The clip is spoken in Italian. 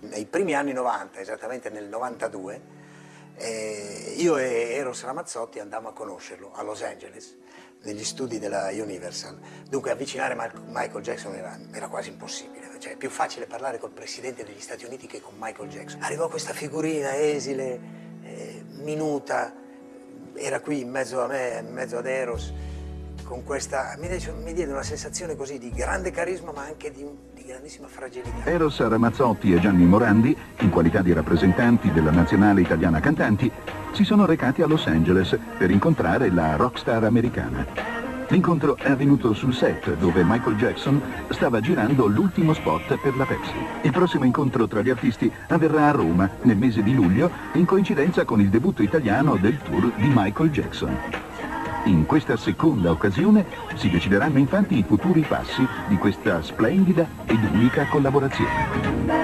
Nei primi anni 90, esattamente nel 92, eh, io e Eros Ramazzotti andammo a conoscerlo a Los Angeles, negli studi della Universal. Dunque avvicinare Michael Jackson era, era quasi impossibile, cioè è più facile parlare col presidente degli Stati Uniti che con Michael Jackson. Arrivò questa figurina esile, eh, minuta, era qui in mezzo a me, in mezzo ad Eros, con questa, mi, mi diede una sensazione così di grande carisma ma anche di, di grandissima fragilità. Eros Ramazzotti e Gianni Morandi, in qualità di rappresentanti della nazionale italiana cantanti, si sono recati a Los Angeles per incontrare la rockstar americana. L'incontro è avvenuto sul set dove Michael Jackson stava girando l'ultimo spot per la Pepsi. Il prossimo incontro tra gli artisti avverrà a Roma nel mese di luglio in coincidenza con il debutto italiano del tour di Michael Jackson. In questa seconda occasione si decideranno infatti i futuri passi di questa splendida ed unica collaborazione.